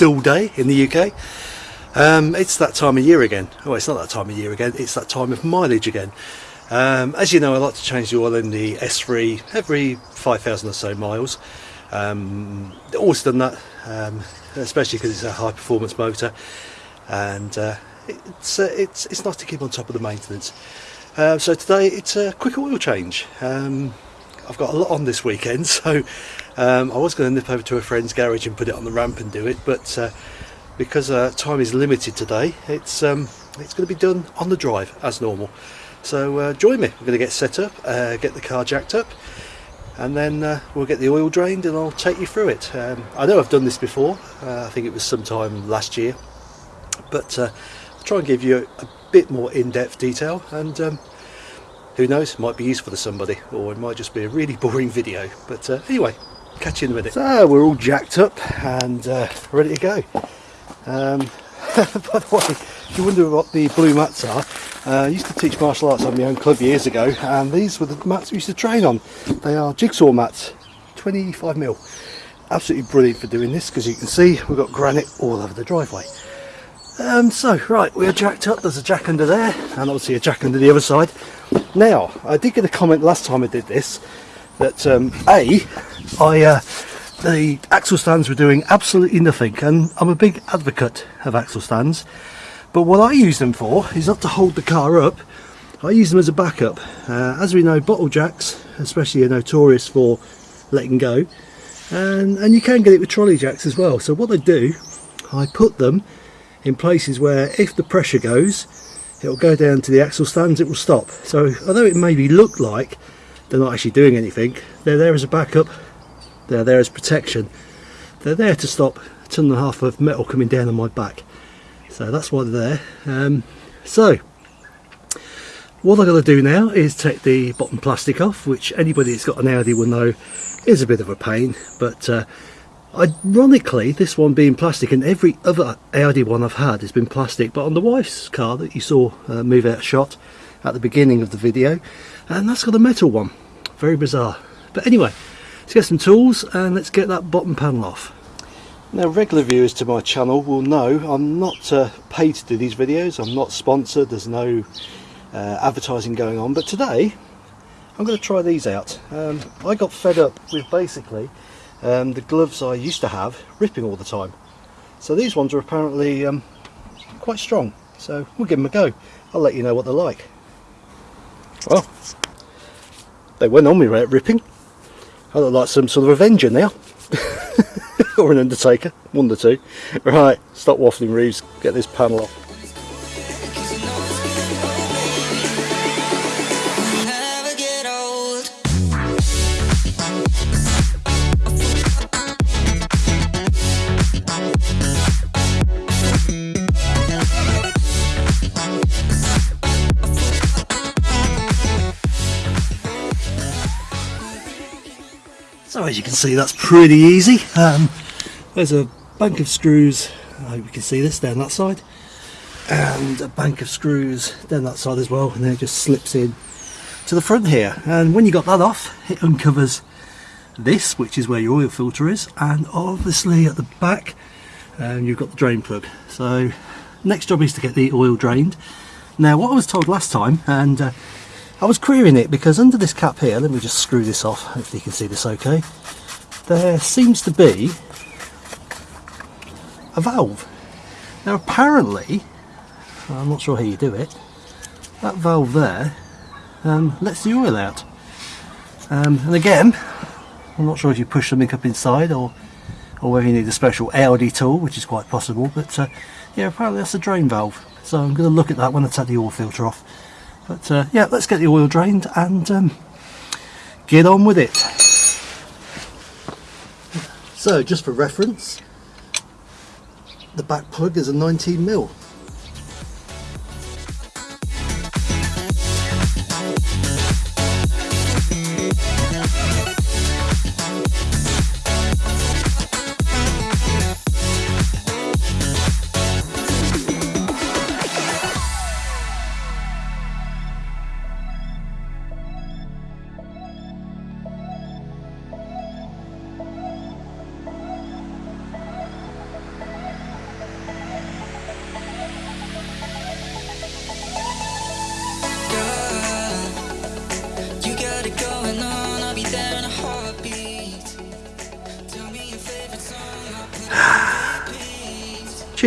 dull day in the UK. Um, it's that time of year again. Oh, it's not that time of year again. It's that time of mileage again. Um, as you know, I like to change the oil in the S3 every 5,000 or so miles. Um, always done that, um, especially because it's a high performance motor, and uh, it's uh, it's it's nice to keep on top of the maintenance. Uh, so today it's a quick oil change. Um, I've got a lot on this weekend, so um, I was going to nip over to a friend's garage and put it on the ramp and do it, but uh, because uh, time is limited today, it's um, it's going to be done on the drive as normal. So uh, join me. We're going to get set up, uh, get the car jacked up, and then uh, we'll get the oil drained, and I'll take you through it. Um, I know I've done this before. Uh, I think it was sometime last year, but I'll try and give you a, bit more in-depth detail and. Who knows, might be useful to somebody, or it might just be a really boring video. But uh, anyway, catch you in a minute. So we're all jacked up and uh, ready to go. Um, by the way, if you wonder what the blue mats are, uh, I used to teach martial arts on my own club years ago, and these were the mats we used to train on. They are jigsaw mats, 25 mil. Absolutely brilliant for doing this because you can see we've got granite all over the driveway. Um, so, right, we're jacked up. There's a jack under there, and obviously a jack under the other side. Now, I did get a comment last time I did this that um, a, I uh, the axle stands were doing absolutely nothing, and I'm a big advocate of axle stands. But what I use them for is not to hold the car up. I use them as a backup. Uh, as we know, bottle jacks, especially, are notorious for letting go, and and you can get it with trolley jacks as well. So what I do, I put them in places where if the pressure goes it'll go down to the axle stands it will stop. So although it maybe look like they're not actually doing anything they're there as a backup they're there as protection. They're there to stop a ton and a half of metal coming down on my back. So that's why they're there. Um, so what I've got to do now is take the bottom plastic off which anybody that's got an Audi will know is a bit of a pain but uh, Ironically, this one being plastic and every other Audi one I've had has been plastic, but on the wife's car that you saw uh, move out shot at the beginning of the video, and that's got a metal one. Very bizarre. But anyway, let's get some tools and let's get that bottom panel off. Now regular viewers to my channel will know I'm not uh, paid to do these videos, I'm not sponsored, there's no uh, advertising going on, but today I'm going to try these out. Um, I got fed up with basically um, the gloves I used to have ripping all the time. So these ones are apparently um, quite strong. So we'll give them a go. I'll let you know what they're like. Well, they went on me right ripping. I look like some sort of Avenger now. or an Undertaker, one of the two. Right, stop waffling Reeves, get this panel off. As you can see that's pretty easy. Um, there's a bank of screws, I hope you can see this down that side, and a bank of screws down that side as well and then it just slips in to the front here and when you got that off it uncovers this which is where your oil filter is and obviously at the back um, you've got the drain plug. So next job is to get the oil drained. Now what I was told last time and uh, I was querying it because under this cap here, let me just screw this off, hopefully you can see this okay, there seems to be a valve. Now apparently, I'm not sure how you do it, that valve there um, lets the oil out. Um, and again, I'm not sure if you push something up inside or or whether you need a special Audi tool, which is quite possible, but uh, yeah, apparently that's a drain valve. So I'm going to look at that when I take the oil filter off. But uh, yeah, let's get the oil drained and um, get on with it. So just for reference, the back plug is a 19 mil.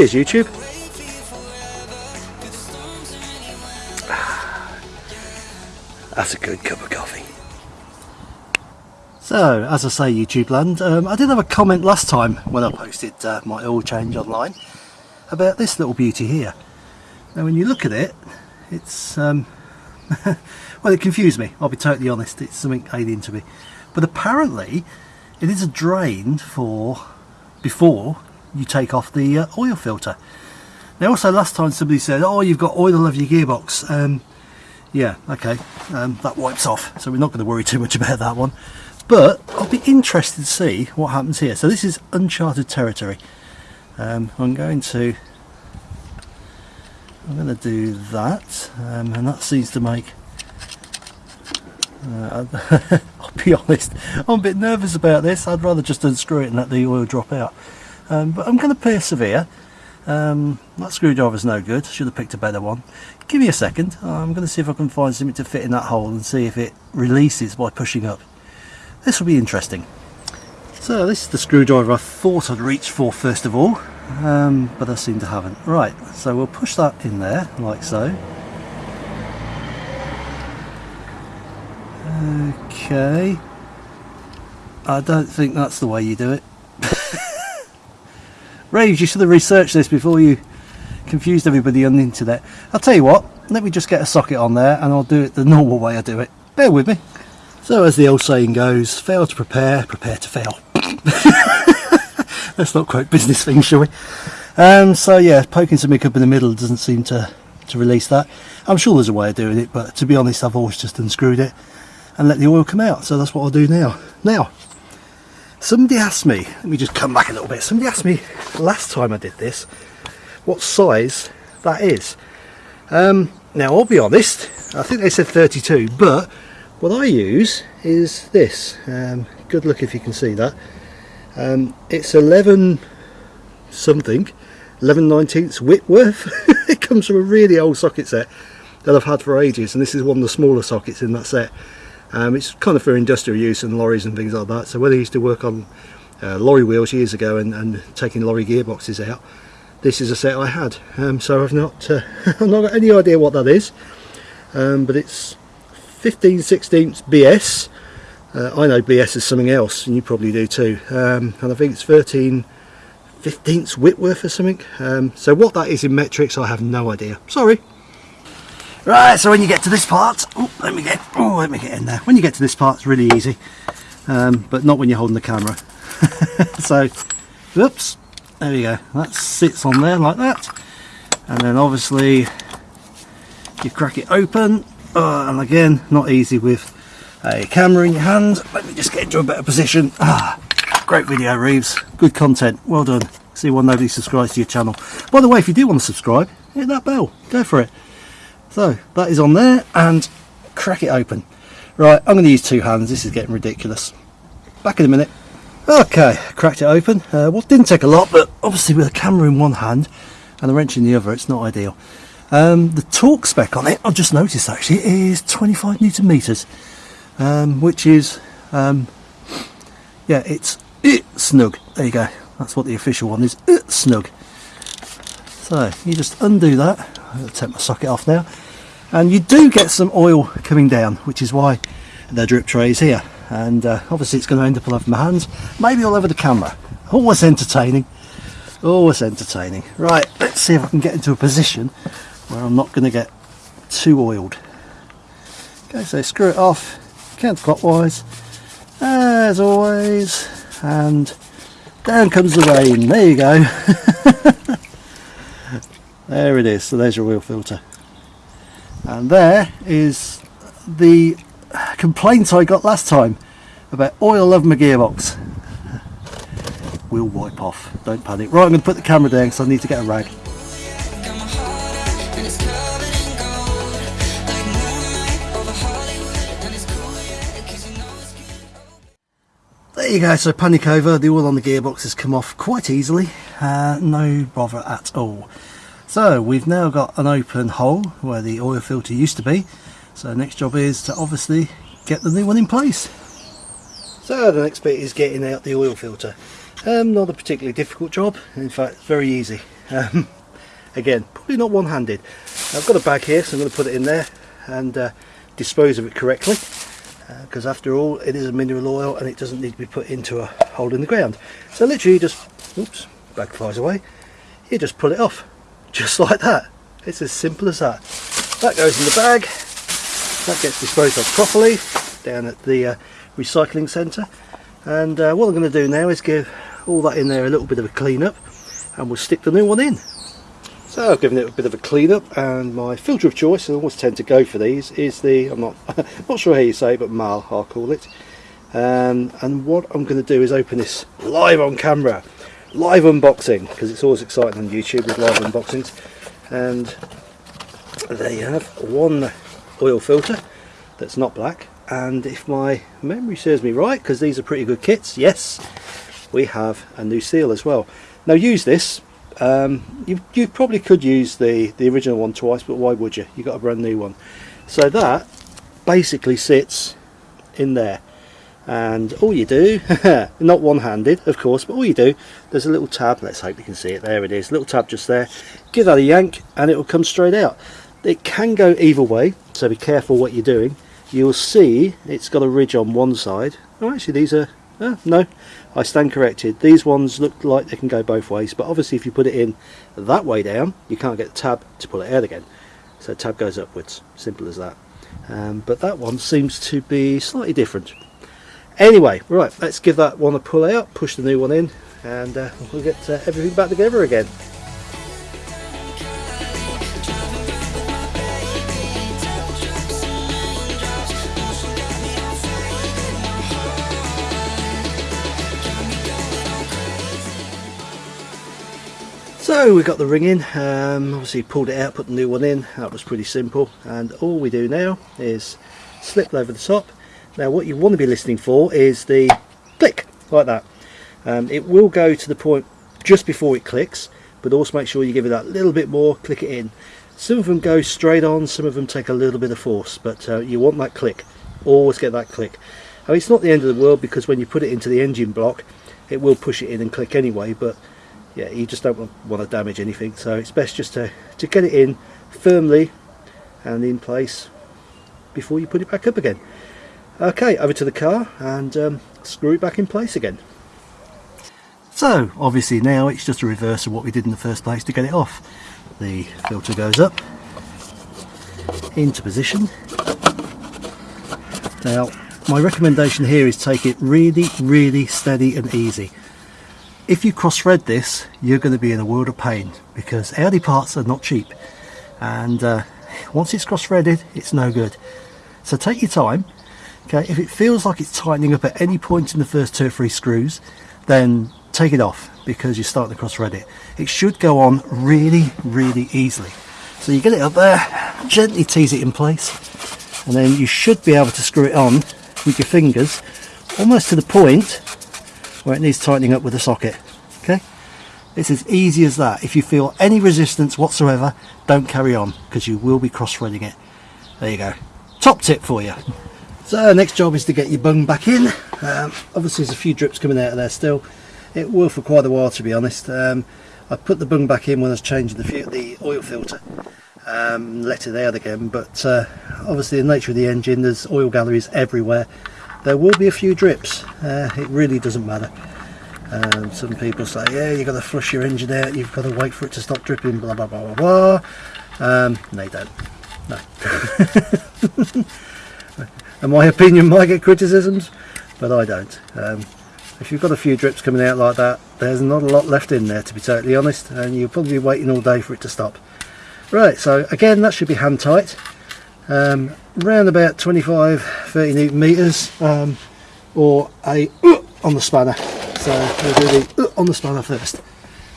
Or anywhere. That's a good cup of coffee. So, as I say, YouTube land, um, I did have a comment last time when I posted uh, my oil change online about this little beauty here. Now, when you look at it, it's um, well, it confused me. I'll be totally honest. It's something alien to me. But apparently, it is a drain for before you take off the uh, oil filter. Now, also last time somebody said, "Oh, you've got oil over your gearbox." Um, yeah, okay, um, that wipes off, so we're not going to worry too much about that one. But I'll be interested to see what happens here. So this is uncharted territory. Um, I'm going to I'm going to do that, um, and that seems to make. Uh, I'll be honest, I'm a bit nervous about this. I'd rather just unscrew it and let the oil drop out. Um, but I'm going to persevere. Um, that screwdriver's no good. Should have picked a better one. Give me a second. I'm going to see if I can find something to fit in that hole and see if it releases by pushing up. This will be interesting. So this is the screwdriver I thought I'd reach for first of all, um, but I seem to haven't. Right, so we'll push that in there like so. Okay. I don't think that's the way you do it. Reeves, you should have researched this before you confused everybody on the internet. I'll tell you what, let me just get a socket on there and I'll do it the normal way I do it. Bear with me. So as the old saying goes, fail to prepare, prepare to fail. Let's not quote business things, shall we? Um, so yeah, poking something up in the middle doesn't seem to, to release that. I'm sure there's a way of doing it, but to be honest, I've always just unscrewed it and let the oil come out. So that's what I'll do now. Now, somebody asked me, let me just come back a little bit. Somebody asked me last time I did this, what size that is. Um, now, I'll be honest, I think they said 32, but what I use is this. Um, good look if you can see that. Um, it's 11 something, 11 19ths Whitworth. it comes from a really old socket set that I've had for ages, and this is one of the smaller sockets in that set. Um, it's kind of for industrial use and lorries and things like that. So when I used to work on uh, lorry wheels years ago and, and, taking lorry gearboxes out, this is a set I had. Um, so I've not, uh, I've not got any idea what that is, um, but it's 15 16ths BS. Uh, I know BS is something else, and you probably do too. Um, and I think it's 13 15ths Whitworth or something. Um, so what that is in metrics, I have no idea. Sorry. Right, so when you get to this part, oh, let me get, oh, let me get in there. When you get to this part, it's really easy, um, but not when you're holding the camera. so, whoops, there we go. That sits on there like that, and then obviously you crack it open, uh, and again, not easy with a camera in your hand. Let me just get into a better position. Ah, great video, Reeves. Good content. Well done. See why nobody subscribes to your channel. By the way, if you do want to subscribe, hit that bell. Go for it. So that is on there and crack it open. Right, I'm going to use two hands. This is getting ridiculous. Back in a minute. Okay, cracked it open. Uh, well, didn't take a lot, but obviously with a camera in one hand and a wrench in the other, it's not ideal. Um, the torque spec on it, I've just noticed actually, is 25 newton meters, um, which is, um, yeah, it's uh, snug. There you go. That's what the official one is. Uh, snug. So you just undo that. I'll take my socket off now and you do get some oil coming down which is why the drip tray is here. And uh, obviously it's going to end up all over my hands maybe all over the camera. Always entertaining. Always entertaining. Right let's see if I can get into a position where I'm not going to get too oiled. Okay so screw it off counterclockwise as always and down comes the rain. There you go. There it is. So there's your oil filter and there is the complaint I got last time about oil of my gearbox. We'll wipe off. Don't panic. Right I'm going to put the camera down because I need to get a rag. There you go, so panic over, the oil on the gearbox has come off quite easily, uh, no bother at all. So we've now got an open hole where the oil filter used to be, so next job is to obviously get the new one in place. So the next bit is getting out the oil filter. Um, not a particularly difficult job, in fact very easy. Um, again, probably not one-handed. I've got a bag here so I'm going to put it in there and uh, dispose of it correctly because after all it is a mineral oil and it doesn't need to be put into a hole in the ground so literally you just oops bag flies away you just pull it off just like that. It's as simple as that. That goes in the bag. That gets disposed of properly down at the uh, recycling centre. And uh, what I'm going to do now is give all that in there a little bit of a clean up and we'll stick the new one in. So I've given it a bit of a clean up and my filter of choice, I always tend to go for these, is the, I'm not, not sure how you say it, but Mahle I'll call it. Um, and what I'm going to do is open this live on camera, live unboxing, because it's always exciting on YouTube with live unboxings. And there you have one oil filter that's not black. And if my memory serves me right, because these are pretty good kits, yes, we have a new seal as well. Now use this um, you, you probably could use the the original one twice but why would you you got a brand new one so that basically sits in there and all you do not one-handed of course but all you do there's a little tab let's hope you can see it there it is little tab just there give that a yank and it will come straight out it can go either way so be careful what you're doing you'll see it's got a ridge on one side oh actually these are oh, no I stand corrected. These ones look like they can go both ways, but obviously if you put it in that way down, you can't get the tab to pull it out again. So tab goes upwards, simple as that. Um, but that one seems to be slightly different. Anyway, right, let's give that one a pull out, push the new one in, and uh, we'll get uh, everything back together again. So we got the ring in, um, obviously pulled it out, put the new one in, that was pretty simple and all we do now is slip over the top. Now what you want to be listening for is the click, like that. Um, it will go to the point just before it clicks but also make sure you give it that little bit more, click it in. Some of them go straight on, some of them take a little bit of force but uh, you want that click, always get that click. Mean, it's not the end of the world because when you put it into the engine block it will push it in and click anyway but yeah you just don't want to damage anything so it's best just to, to get it in firmly and in place before you put it back up again okay over to the car and um, screw it back in place again. So obviously now it's just a reverse of what we did in the first place to get it off. The filter goes up into position. Now my recommendation here is take it really really steady and easy. If you cross thread this you're going to be in a world of pain because Audi parts are not cheap. And uh, once it's cross threaded it's no good. So take your time okay if it feels like it's tightening up at any point in the first two or three screws then take it off because you're starting to cross thread it. It should go on really really easily. So you get it up there gently tease it in place and then you should be able to screw it on with your fingers almost to the point where it needs tightening up with a socket okay? It's as easy as that. If you feel any resistance whatsoever don't carry on because you will be cross threading it. There you go. Top tip for you so next job is to get your bung back in. Um, obviously there's a few drips coming out of there still. It will for quite a while to be honest. Um, I put the bung back in when I was changing the, the oil filter um, let it out again but uh, obviously the nature of the engine there's oil galleries everywhere. There will be a few drips. Uh, it really doesn't matter. Um, some people say yeah you've got to flush your engine out. You've got to wait for it to stop dripping blah blah blah blah blah. Um, they don't. No and my opinion might get criticisms but I don't um, if you've got a few drips coming out like that there's not a lot left in there to be totally honest and you'll probably be waiting all day for it to stop Right, so again that should be hand tight. Um, around about 25 30 newton meters um, or a uh, on the spanner. So we'll do the uh, on the spanner first.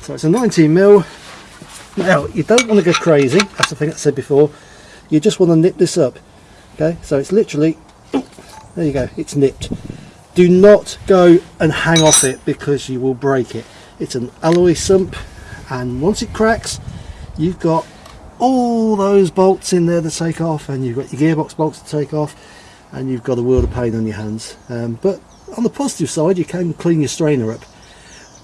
So it's a 19 mil. Now you don't want to go crazy. That's the thing I said before. You just want to nip this up. Okay, so it's literally there you go. It's nipped. Do not go and hang off it because you will break it. It's an alloy sump, and once it cracks, you've got all those bolts in there to take off and you've got your gearbox bolts to take off and you've got a world of pain on your hands um, but on the positive side you can clean your strainer up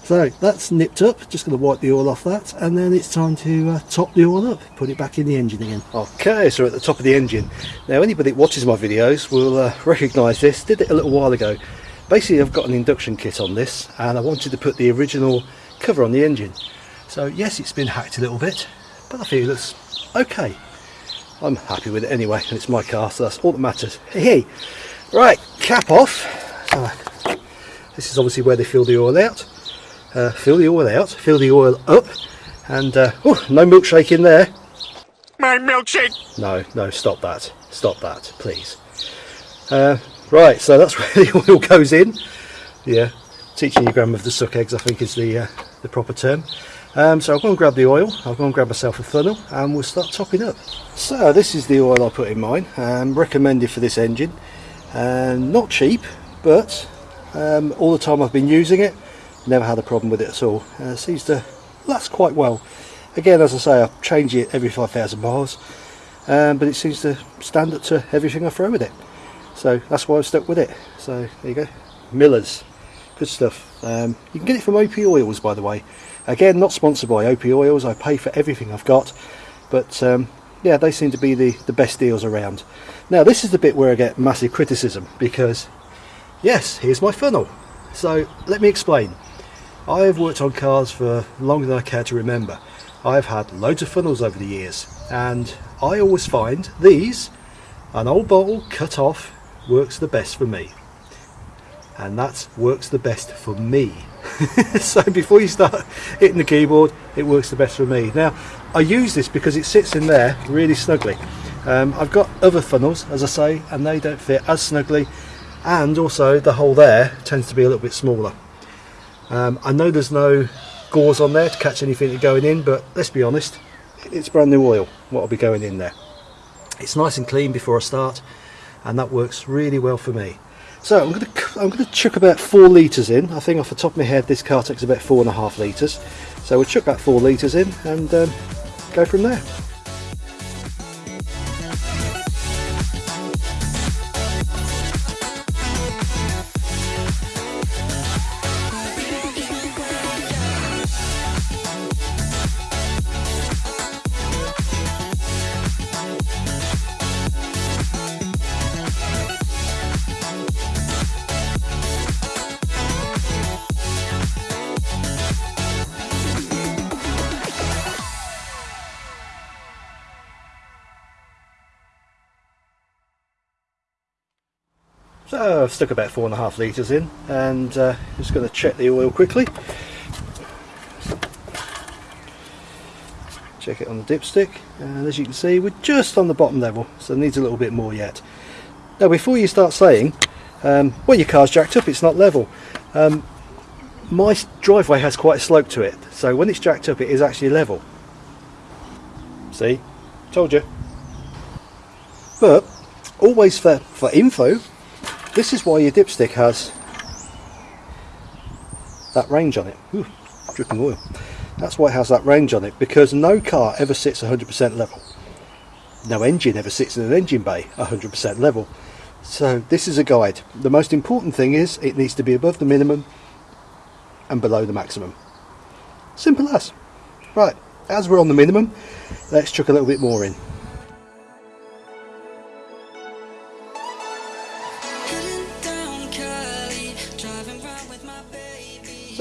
so that's nipped up. Just going to wipe the oil off that and then it's time to uh, top the oil up. Put it back in the engine again. Okay so at the top of the engine. Now anybody that watches my videos will uh, recognize this. Did it a little while ago. Basically I've got an induction kit on this and I wanted to put the original cover on the engine. So yes it's been hacked a little bit but I feel it's okay. I'm happy with it anyway and it's my car so that's all that matters. Hey. Right cap off. So this is obviously where they fill the oil out uh, fill the oil out fill the oil up and uh, oh no milkshake in there My milkshake! no no stop that stop that please uh, right so that's where the oil goes in yeah teaching your grandmother to suck eggs I think is the uh, the proper term um, so I'll go and grab the oil, I'll go and grab myself a funnel and we'll start topping up. So this is the oil I put in mine, um, recommended for this engine. Um, not cheap, but um, all the time I've been using it, never had a problem with it at all. Uh, seems to last quite well. Again, as I say, I change it every 5,000 miles, um, but it seems to stand up to everything I throw with it. So that's why I've stuck with it. So there you go, Miller's, good stuff. Um, you can get it from Opie Oils by the way. Again, not sponsored by Opie Oils, I pay for everything I've got, but um, yeah, they seem to be the, the best deals around. Now, this is the bit where I get massive criticism because, yes, here's my funnel. So, let me explain. I have worked on cars for longer than I care to remember. I've had loads of funnels over the years, and I always find these, an old bottle cut off, works the best for me. And that works the best for me. so before you start hitting the keyboard it works the best for me now I use this because it sits in there really snugly um, I've got other funnels as I say and they don't fit as snugly and also the hole there tends to be a little bit smaller um, I know there's no gauze on there to catch anything going in but let's be honest it's brand new oil what will be going in there it's nice and clean before I start and that works really well for me so I'm going to I'm going to chuck about four litres in. I think off the top of my head this car takes about four and a half litres. So we'll chuck that four litres in and um, go from there. Stuck about four and a half litres in and uh, just going to check the oil quickly. Check it on the dipstick and as you can see we're just on the bottom level so it needs a little bit more yet. Now before you start saying um, well your car's jacked up it's not level um, my driveway has quite a slope to it so when it's jacked up it is actually level. See? Told you. But always for, for info this is why your dipstick has that range on it. Ooh, dripping oil. That's why it has that range on it because no car ever sits 100% level. No engine ever sits in an engine bay 100% level. So this is a guide. The most important thing is it needs to be above the minimum and below the maximum. Simple as. Right, as we're on the minimum, let's chuck a little bit more in.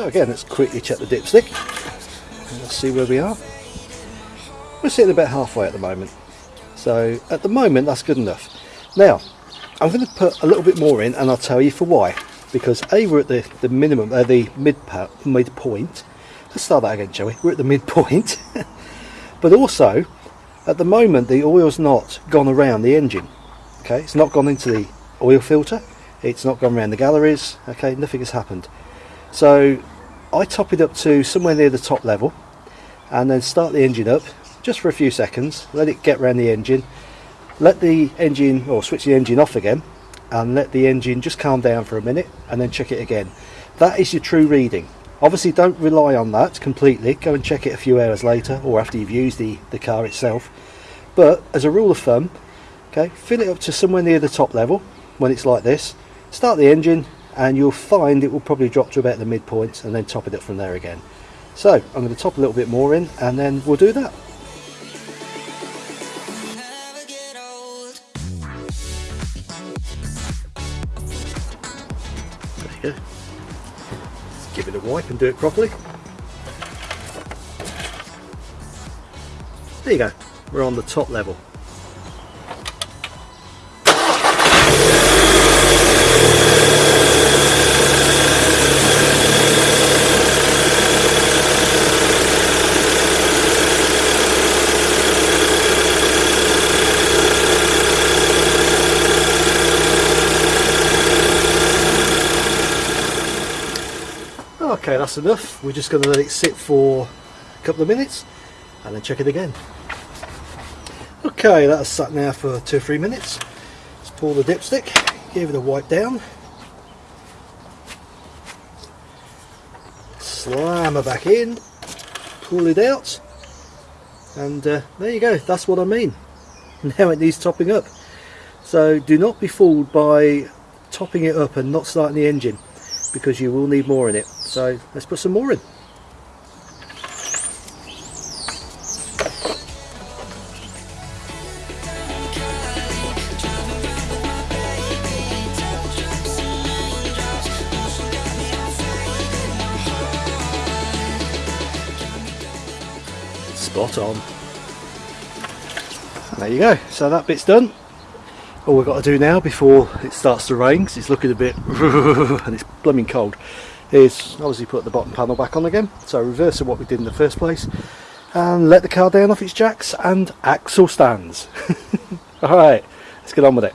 So again, let's quickly check the dipstick. Let's see where we are. We're sitting about halfway at the moment. So at the moment, that's good enough. Now, I'm going to put a little bit more in and I'll tell you for why. Because A, we're at the, the minimum, uh, the mid, midpoint. Let's start that again, shall we? We're at the midpoint. but also, At the moment the oil's not gone around the engine. Okay, it's not gone into the oil filter. It's not gone around the galleries. Okay, nothing has happened. So I top it up to somewhere near the top level and then start the engine up just for a few seconds. Let it get around the engine. Let the engine or switch the engine off again and let the engine just calm down for a minute and then check it again. That is your true reading. Obviously don't rely on that completely. Go and check it a few hours later or after you've used the, the car itself. But as a rule of thumb, okay, fill it up to somewhere near the top level when it's like this. Start the engine and you'll find it will probably drop to about the midpoint and then top it up from there again. So I'm going to top a little bit more in and then we'll do that. Go. Give it a wipe and do it properly. There you go. We're on the top level. Okay, that's enough. We're just going to let it sit for a couple of minutes and then check it again. Okay, that's sat now for two or three minutes. Let's pull the dipstick, give it a wipe down. Slam her back in, pull it out, and uh, there you go, that's what I mean. Now it needs topping up. So do not be fooled by topping it up and not starting the engine because you will need more in it. So let's put some more in. Spot on. There you go. So that bit's done. All we've got to do now before it starts to rain, because it's looking a bit and it's blooming cold, is obviously put the bottom panel back on again. So reverse of what we did in the first place. And let the car down off its jacks and axle stands. Alright, let's get on with it.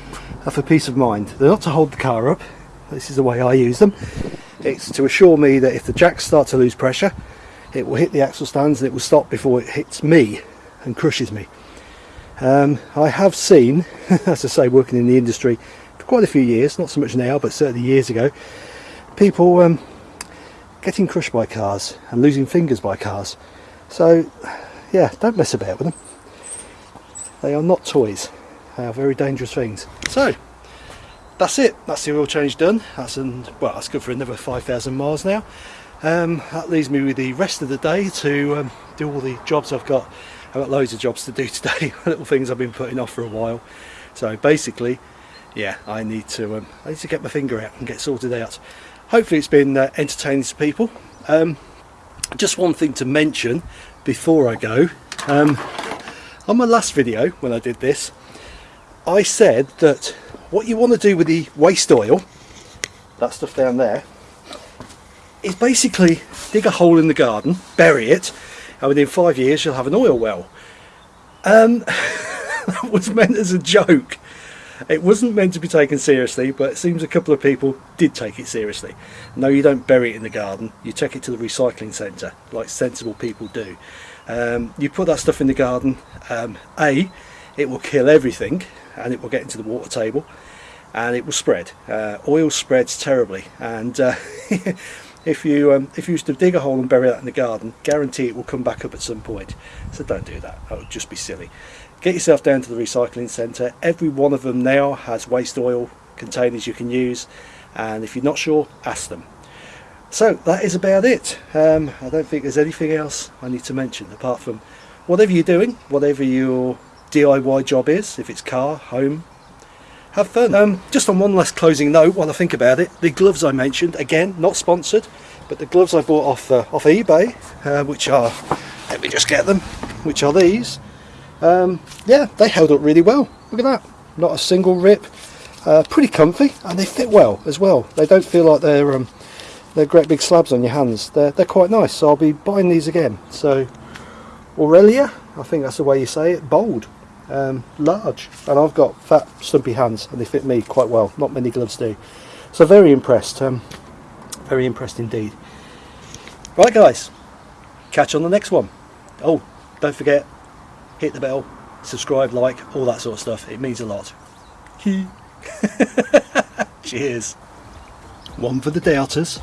are for peace of mind. They're not to hold the car up, this is the way I use them. It's to assure me that if the jacks start to lose pressure, it will hit the axle stands and it will stop before it hits me and crushes me. Um, I have seen, as I say, working in the industry for quite a few years, not so much now, but certainly years ago, people um, getting crushed by cars and losing fingers by cars. So, yeah, don't mess about with them. They are not toys. They are very dangerous things. So, that's it. That's the oil change done. That's an, well, that's good for another 5,000 miles now. Um, that leaves me with the rest of the day to um, do all the jobs I've got. I've got loads of jobs to do today, little things I've been putting off for a while. So basically, yeah, I need to um, I need to get my finger out and get sorted out. Hopefully, it's been uh, entertaining to people. Um, just one thing to mention before I go. Um, on my last video, when I did this, I said that what you want to do with the waste oil, that stuff down there, is basically dig a hole in the garden, bury it, and within five years you'll have an oil well. Um, that was meant as a joke. it wasn't meant to be taken seriously, but it seems a couple of people did take it seriously. No, you don't bury it in the garden. You take it to the recycling centre, like sensible people do. Um, you put that stuff in the garden. Um, a, it will kill everything, and it will get into the water table, and it will spread. Uh, oil spreads terribly, and uh, if you um, if you used to dig a hole and bury that in the garden, guarantee it will come back up at some point. So don't do that. That would just be silly. Get yourself down to the recycling centre. Every one of them now has waste oil containers you can use, and if you're not sure, ask them. So that is about it. Um, I don't think there's anything else I need to mention apart from whatever you're doing, whatever your DIY job is, if it's car, home, have fun. Um, just on one last closing note, while I think about it, the gloves I mentioned, again, not sponsored, but the gloves I bought off uh, off eBay, uh, which are, let me just get them, which are these. Um, yeah, they held up really well. Look at that, not a single rip. Uh, pretty comfy, and they fit well as well. They don't feel like they're um, they're great big slabs on your hands. They're they're quite nice. So I'll be buying these again. So Aurelia, I think that's the way you say it. Bold um, large. And I've got fat stumpy hands and they fit me quite well. Not many gloves do. So very impressed um, very impressed indeed. Right guys. Catch on the next one. Oh don't forget hit the bell subscribe like all that sort of stuff. It means a lot. Cheers. One for the doubters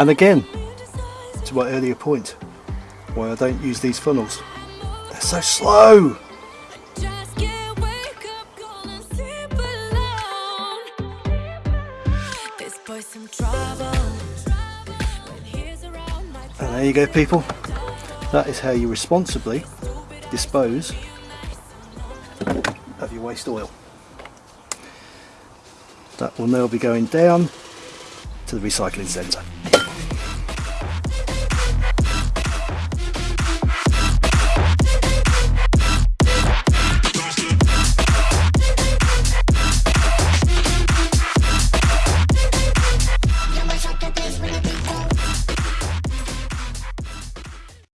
and again to my earlier point why I don't use these funnels they're so slow And there you go people, that is how you responsibly dispose of your waste oil. That will now be going down to the recycling centre.